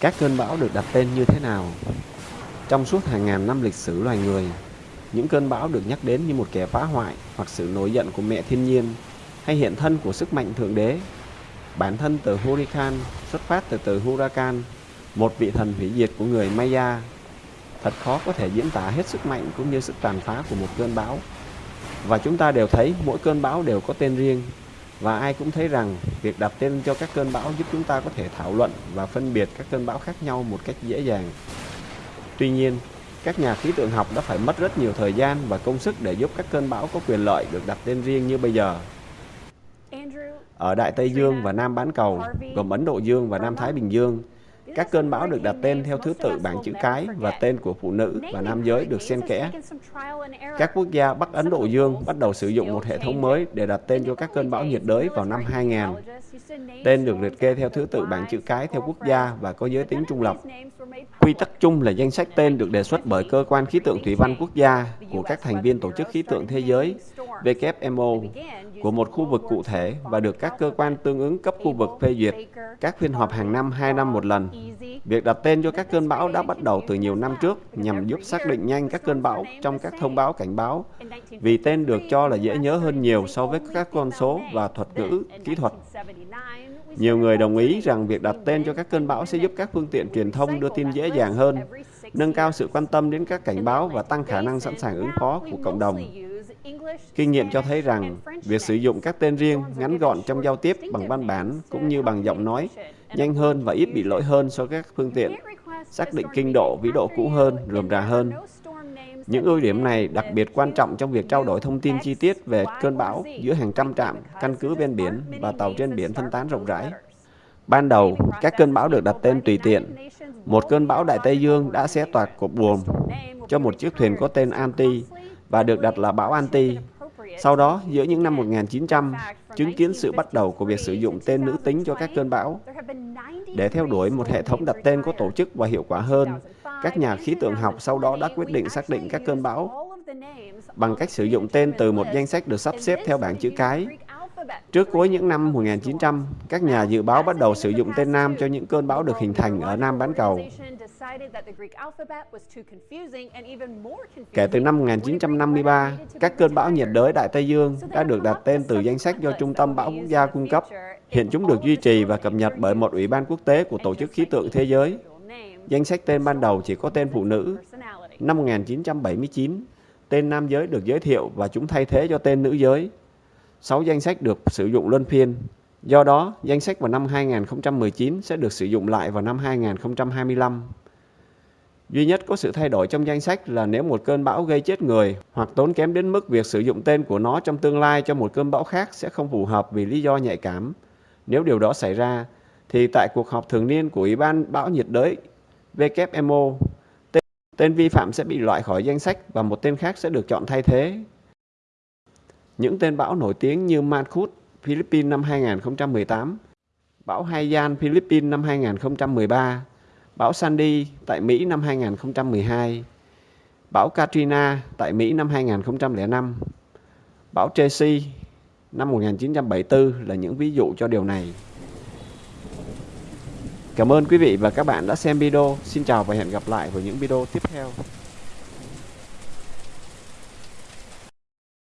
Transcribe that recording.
Các cơn bão được đặt tên như thế nào? Trong suốt hàng ngàn năm lịch sử loài người, những cơn bão được nhắc đến như một kẻ phá hoại hoặc sự nổi giận của mẹ thiên nhiên hay hiện thân của sức mạnh thượng đế. Bản thân từ Hurricane xuất phát từ từ Huracan, một vị thần hủy diệt của người Maya. Thật khó có thể diễn tả hết sức mạnh cũng như sức tàn phá của một cơn bão. Và chúng ta đều thấy mỗi cơn bão đều có tên riêng và ai cũng thấy rằng việc đặt tên cho các cơn bão giúp chúng ta có thể thảo luận và phân biệt các cơn bão khác nhau một cách dễ dàng. Tuy nhiên, các nhà khí tượng học đã phải mất rất nhiều thời gian và công sức để giúp các cơn bão có quyền lợi được đặt tên riêng như bây giờ. Ở Đại Tây Dương và Nam Bán Cầu, gồm Ấn Độ Dương và Nam Thái Bình Dương, các cơn bão được đặt tên theo thứ tự bảng chữ cái và tên của phụ nữ và nam giới được xen kẽ. Các quốc gia Bắc Ấn Độ Dương bắt đầu sử dụng một hệ thống mới để đặt tên cho các cơn bão nhiệt đới vào năm 2000. Tên được liệt kê theo thứ tự bảng chữ cái theo quốc gia và có giới tính trung lập. Quy tắc chung là danh sách tên được đề xuất bởi cơ quan khí tượng thủy văn quốc gia của các thành viên Tổ chức Khí tượng Thế giới WMO của một khu vực cụ thể và được các cơ quan tương ứng cấp khu vực phê duyệt. Các phiên họp hàng năm 2 năm một lần. Việc đặt tên cho các cơn bão đã bắt đầu từ nhiều năm trước nhằm giúp xác định nhanh các cơn bão trong các thông báo cảnh báo vì tên được cho là dễ nhớ hơn nhiều so với các con số và thuật ngữ kỹ thuật. Nhiều người đồng ý rằng việc đặt tên cho các cơn bão sẽ giúp các phương tiện truyền thông đưa tin dễ dàng hơn, nâng cao sự quan tâm đến các cảnh báo và tăng khả năng sẵn sàng ứng phó của cộng đồng. Kinh nghiệm cho thấy rằng việc sử dụng các tên riêng ngắn gọn trong giao tiếp bằng văn bản cũng như bằng giọng nói nhanh hơn và ít bị lỗi hơn so với các phương tiện xác định kinh độ, vĩ độ cũ hơn, rườm rà hơn. Những ưu điểm này đặc biệt quan trọng trong việc trao đổi thông tin chi tiết về cơn bão giữa hàng trăm trạm, căn cứ ven biển và tàu trên biển phân tán rộng rãi. Ban đầu, các cơn bão được đặt tên tùy tiện. Một cơn bão Đại Tây Dương đã xé toạc cột buồm cho một chiếc thuyền có tên Anti và được đặt là bão Anti. Sau đó, giữa những năm 1900, chứng kiến sự bắt đầu của việc sử dụng tên nữ tính cho các cơn bão. Để theo đuổi một hệ thống đặt tên có tổ chức và hiệu quả hơn, các nhà khí tượng học sau đó đã quyết định xác định các cơn bão bằng cách sử dụng tên từ một danh sách được sắp xếp theo bảng chữ cái. Trước cuối những năm 1900, các nhà dự báo bắt đầu sử dụng tên Nam cho những cơn bão được hình thành ở Nam bán cầu. Kể từ năm 1953, các cơn bão nhiệt đới Đại Tây Dương đã được đặt tên từ danh sách do Trung tâm Bão Quốc gia cung cấp. Hiện chúng được duy trì và cập nhật bởi một ủy ban quốc tế của Tổ chức Khí tượng Thế giới. Danh sách tên ban đầu chỉ có tên phụ nữ. Năm 1979, tên nam giới được giới thiệu và chúng thay thế cho tên nữ giới. Sáu danh sách được sử dụng luân phiên. Do đó, danh sách vào năm 2019 sẽ được sử dụng lại vào năm 2025. Duy nhất có sự thay đổi trong danh sách là nếu một cơn bão gây chết người hoặc tốn kém đến mức việc sử dụng tên của nó trong tương lai cho một cơn bão khác sẽ không phù hợp vì lý do nhạy cảm. Nếu điều đó xảy ra, thì tại cuộc họp thường niên của Ủy ban bão nhiệt đới WMO, tên, tên vi phạm sẽ bị loại khỏi danh sách và một tên khác sẽ được chọn thay thế. Những tên bão nổi tiếng như Mankhut, Philippines năm 2018, bão Haiyan, Philippines năm 2013, bão Sandy tại Mỹ năm 2012, bão Katrina tại Mỹ năm 2005, bão Tracy năm 1974 là những ví dụ cho điều này. Cảm ơn quý vị và các bạn đã xem video. Xin chào và hẹn gặp lại vào những video tiếp theo.